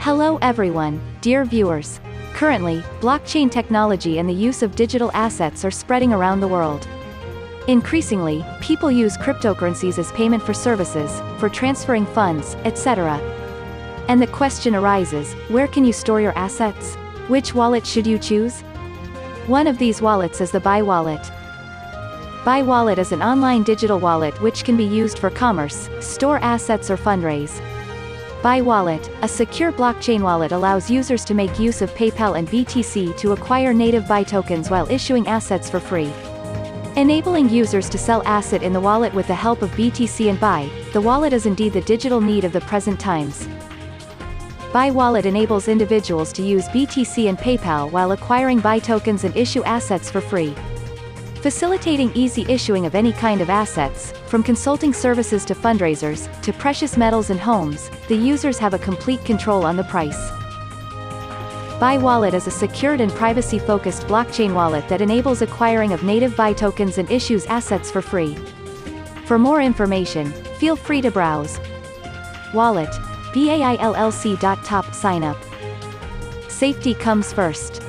Hello everyone, dear viewers. Currently, blockchain technology and the use of digital assets are spreading around the world. Increasingly, people use cryptocurrencies as payment for services, for transferring funds, etc. And the question arises, where can you store your assets? Which wallet should you choose? One of these wallets is the Bai Wallet. Bai Wallet is an online digital wallet which can be used for commerce, store assets or fundraise. Bai Wallet, a secure blockchain wallet allows users to make use of PayPal and BTC to acquire native Buy tokens while issuing assets for free. Enabling users to sell asset in the wallet with the help of BTC and Buy, the wallet is indeed the digital need of the present times. Buy Wallet enables individuals to use BTC and PayPal while acquiring Buy tokens and issue assets for free facilitating easy issuing of any kind of assets, from consulting services to fundraisers, to precious metals and homes, the users have a complete control on the price. Buy Wallet is a secured and privacy-focused blockchain wallet that enables acquiring of native buy tokens and issues assets for free. For more information, feel free to browse. Wallet, BAILLC. Top sign up. Safety comes first.